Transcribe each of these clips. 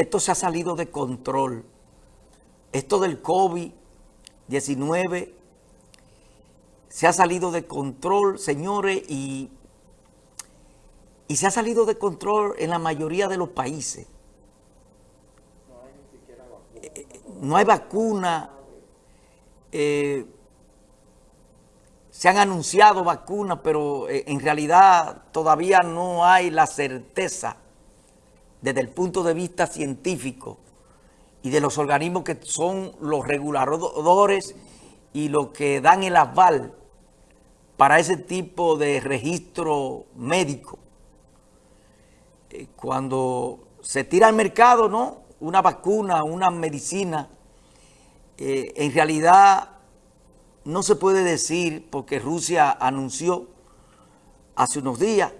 esto se ha salido de control. Esto del COVID-19 se ha salido de control, señores, y, y se ha salido de control en la mayoría de los países. No hay vacuna. Eh, se han anunciado vacunas, pero eh, en realidad todavía no hay la certeza desde el punto de vista científico y de los organismos que son los reguladores y los que dan el aval para ese tipo de registro médico. Eh, cuando se tira al mercado, ¿no? Una vacuna, una medicina, eh, en realidad no se puede decir porque Rusia anunció hace unos días,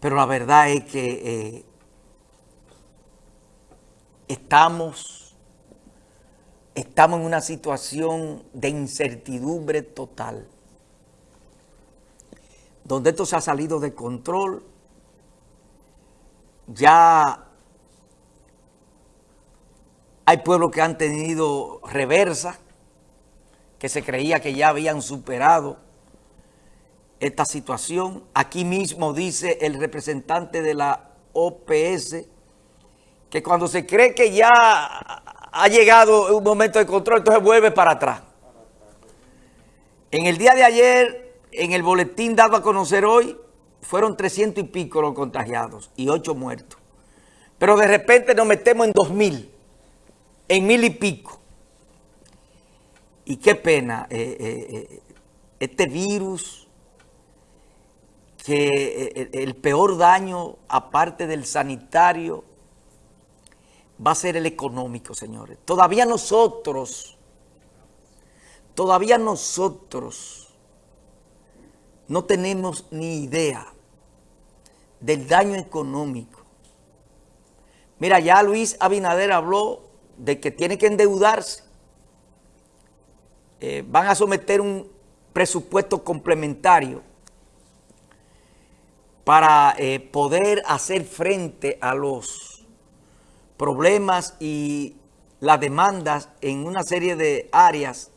pero la verdad es que eh, estamos, estamos en una situación de incertidumbre total, donde esto se ha salido de control, ya hay pueblos que han tenido reversa, que se creía que ya habían superado esta situación. Aquí mismo dice el representante de la OPS que cuando se cree que ya ha llegado un momento de control, entonces vuelve para atrás. En el día de ayer, en el boletín dado a conocer hoy, fueron 300 y pico los contagiados y 8 muertos. Pero de repente nos metemos en 2.000, en mil y pico. Y qué pena, eh, eh, eh, este virus, que el peor daño, aparte del sanitario, va a ser el económico, señores. Todavía nosotros, todavía nosotros no tenemos ni idea del daño económico. Mira, ya Luis Abinader habló de que tiene que endeudarse eh, van a someter un presupuesto complementario para eh, poder hacer frente a los problemas y las demandas en una serie de áreas.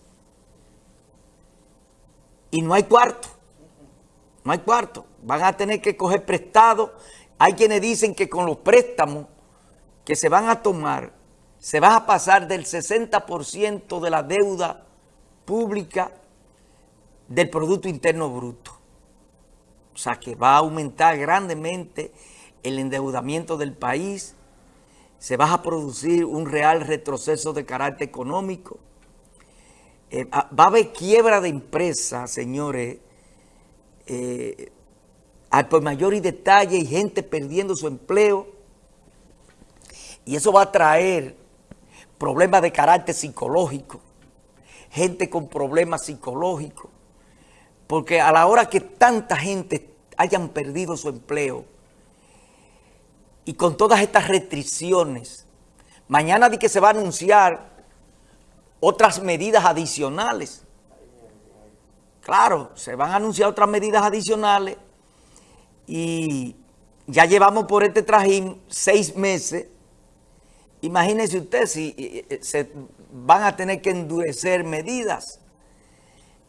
Y no hay cuarto, no hay cuarto, van a tener que coger prestado, hay quienes dicen que con los préstamos que se van a tomar, se va a pasar del 60% de la deuda pública del Producto Interno Bruto. O sea, que va a aumentar grandemente el endeudamiento del país, se va a producir un real retroceso de carácter económico, eh, va a haber quiebra de empresas, señores, eh, por mayor y detalle y gente perdiendo su empleo, y eso va a traer problemas de carácter psicológico, gente con problemas psicológicos, porque a la hora que tanta gente hayan perdido su empleo y con todas estas restricciones, mañana di que se va a anunciar otras medidas adicionales. Claro, se van a anunciar otras medidas adicionales y ya llevamos por este trajín seis meses. Imagínense usted si eh, eh, se van a tener que endurecer medidas.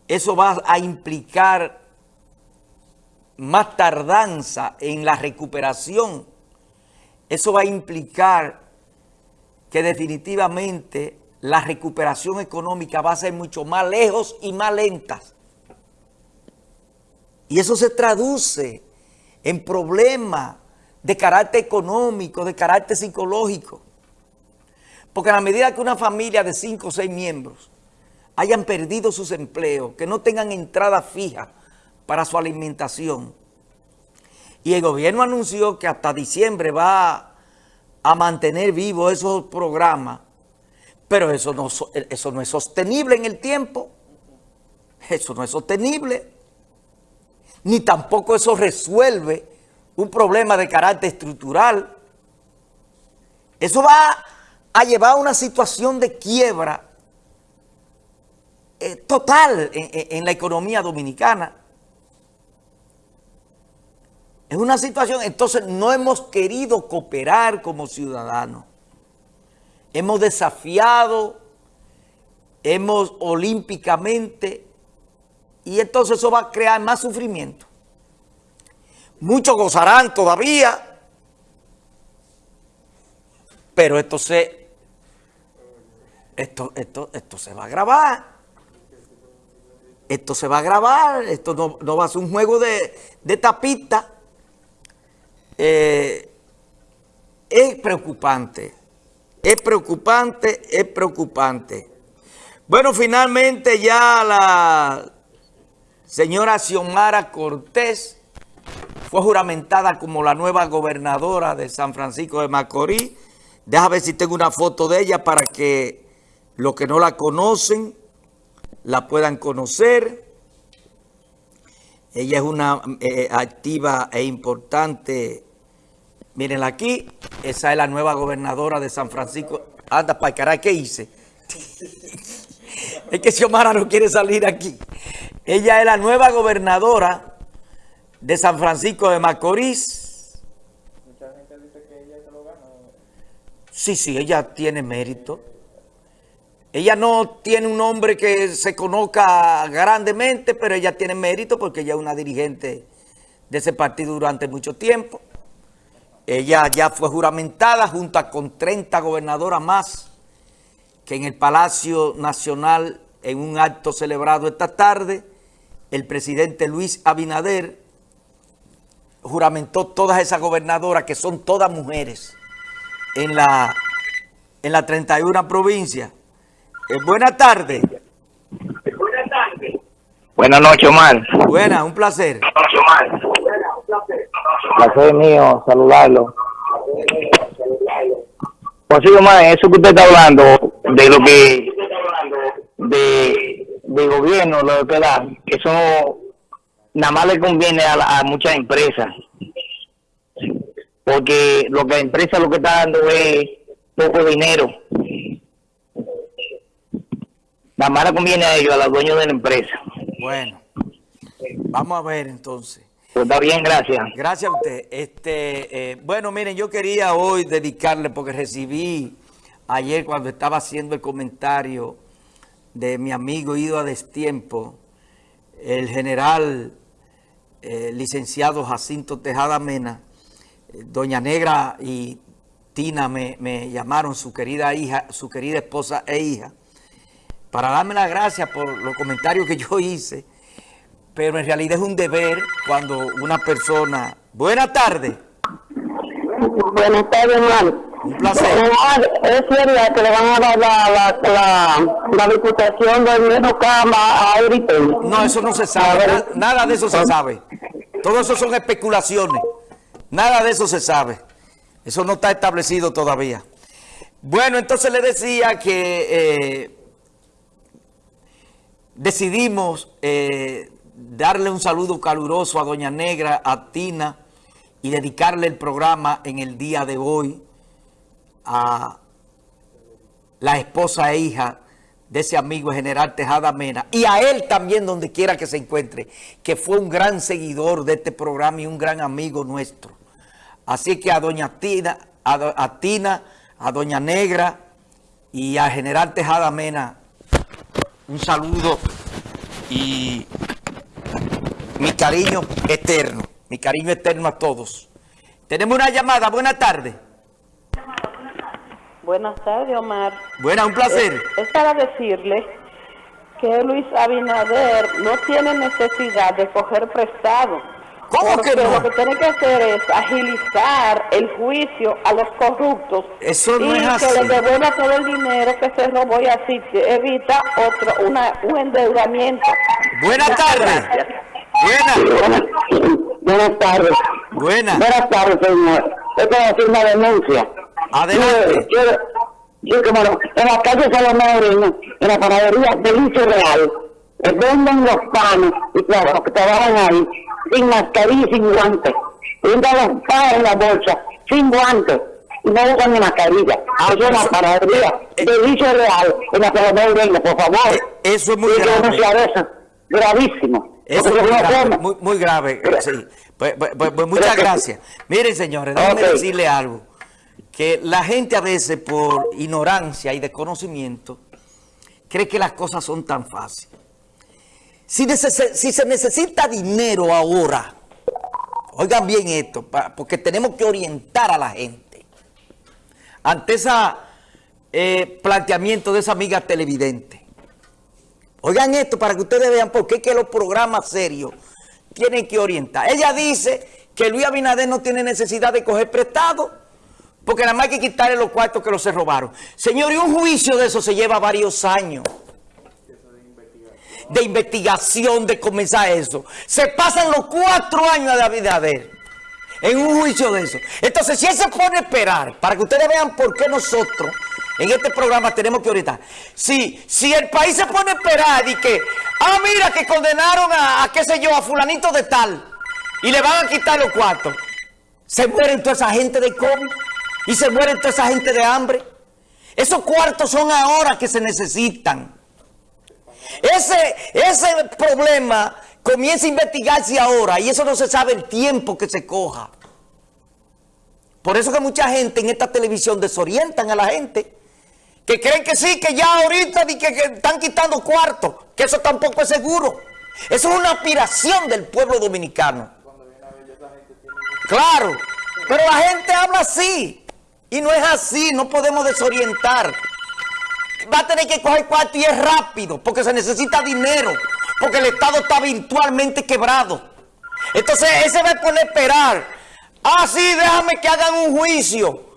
Eso va a implicar más tardanza en la recuperación. Eso va a implicar que definitivamente la recuperación económica va a ser mucho más lejos y más lenta. Y eso se traduce en problemas de carácter económico, de carácter psicológico. Porque a la medida que una familia de cinco o seis miembros hayan perdido sus empleos, que no tengan entrada fija para su alimentación, y el gobierno anunció que hasta diciembre va a mantener vivos esos programas, pero eso no, es sostenible en el tiempo. Eso no es sostenible. Ni tampoco eso resuelve un problema de carácter estructural. Eso va ha llevado a una situación de quiebra eh, total en, la economía dominicana. Es una situación, entonces no hemos querido cooperar como ciudadanos. Hemos desafiado, hemos olímpicamente, y entonces eso va a crear más sufrimiento. Muchos gozarán todavía, pero esto se, esto, esto, esto se va a grabar esto se va a grabar, esto no, va a ser un juego de, tapita. Eh, es preocupante, es preocupante, es preocupante. Bueno, finalmente ya la señora Xiomara Cortés fue juramentada como la nueva gobernadora de San Francisco de Macorís. Déjame ver si tengo una foto de ella para que los que no la conocen la puedan conocer. Ella es una eh, activa e importante. Mírenla aquí. Esa es la nueva gobernadora de San Francisco. Anda, para caray, ¿qué hice? es que Xiomara no quiere salir aquí. Ella es la nueva gobernadora de San Francisco de Macorís. Mucha gente dice que ella se lo ganó. Sí, sí, ella tiene mérito. Ella no tiene un nombre que se conozca grandemente, pero ella tiene mérito porque ella es una dirigente de ese partido durante mucho tiempo. Ella ya fue juramentada junto con 30 gobernadoras más que en el Palacio Nacional, en un acto celebrado esta tarde, el presidente Luis Abinader juramentó todas esas gobernadoras, que son todas mujeres, en la, en la 31 provincia. Eh, buenas tardes. Buenas tardes. Buenas noches, Omar. Buenas, un placer. Buenas noches, Omar. Placer. Mío, saludarlo. Pues sí, Omar, eso que usted está hablando, de lo que, de, de gobierno, lo que da, eso nada más le conviene a, muchas empresas. Porque lo que la empresa lo que está dando es poco dinero la mala conviene a ellos, a los dueños de la empresa. Bueno, vamos a ver entonces. Pues está bien, gracias. Gracias a usted. Este, eh, bueno, miren, yo quería hoy dedicarle, porque recibí ayer cuando estaba haciendo el comentario de mi amigo Ido a Destiempo, el general eh, licenciado Jacinto Tejada Mena, eh, Doña Negra y Tina me, me llamaron, su querida hija, su querida esposa e hija, para darme las gracias por los comentarios que yo hice, pero en realidad es un deber cuando una persona... Buenas tardes. Buenas tardes, hermano. Un placer. Es verdad que le van a dar la, la, la, la diputación del Cama a Eritel. No, eso no se sabe. Nada de eso se sabe. Todo eso son especulaciones. Nada de eso se sabe. Eso no está establecido todavía. Bueno, entonces le decía que... Eh, decidimos eh, darle un saludo caluroso a Doña Negra, a Tina, y dedicarle el programa en el día de hoy a la esposa e hija de ese amigo general Tejada Mena, y a él también donde quiera que se encuentre, que fue un gran seguidor de este programa y un gran amigo nuestro. Así que a Doña Tina, a, Tina, a Doña Negra y a General Tejada Mena, un saludo y mi cariño eterno, mi cariño eterno a todos. Tenemos una llamada, buenas tardes. Buenas tardes, Omar. Buenas, un placer. Es, es, para decirle que Luis Abinader no tiene necesidad de coger prestado ¿Cómo que no? lo que tiene que hacer es agilizar el juicio a los corruptos Eso no y es que les devuelva todo el dinero que se robó y así evita otro una, un endeudamiento. Buenas tardes. Buenas. Buenas tardes. Buenas. Buenas tardes, señor. Es para hacer una denuncia. Adelante. Yo, yo, yo, bueno, en la calle Salomón en la panadería Delicio Real, venden los panes y claro, que trabajan ahí sin mascarilla y sin guantes. Venden los panes en la bolsa sin guantes y no usan ni mascarilla. Ah, eso es la panadería eh, Delicio Real en la Salomón por favor. Eh, eso es muy grave. eso. Gravísimo. Eso es muy grave, muy, muy grave, eh, sí. Pues, pues, pues, pues, muchas gracias. Miren, señores, déjenme Ok. decirle algo. Que la gente a veces, por ignorancia y desconocimiento, cree que las cosas son tan fáciles. Si, si se necesita dinero ahora, oigan bien esto, pa- porque tenemos que orientar a la gente. Ante ese planteamiento de esa amiga televidente. Oigan esto para que ustedes vean por qué que los programas serios tienen que orientar. Ella dice que Luis Abinader no tiene necesidad de coger prestado porque nada más hay que quitarle los cuartos que los se robaron. Señor, y un juicio de eso se lleva varios años. De investigación, de comenzar eso. Se pasan los cuatro años de Abinader en un juicio de eso. Entonces, si él se pone a esperar, para que ustedes vean por qué nosotros en este programa tenemos que orientar. Si, si el país se pone a esperar y que, ah, mira, que condenaron a, a qué sé yo, a fulanito de tal, y le van a quitar los cuartos, se mueren toda esa gente de COVID y se mueren toda esa gente de hambre. Esos cuartos son ahora que se necesitan. Ese, ese problema comienza a investigarse ahora y eso no se sabe el tiempo que se coja. Por eso que mucha gente en esta televisión desorientan a la gente. Que creen que sí, que ya ahorita que están quitando cuartos. Que eso tampoco es seguro. Eso es una aspiración del pueblo dominicano. Claro, pero la gente habla así. Y no es así, no podemos desorientar va a tener que coger cuarto y es rápido, porque se necesita dinero, porque el Estado está virtualmente quebrado. Entonces, ese va a poner a esperar. Ah, sí, déjame que hagan un juicio.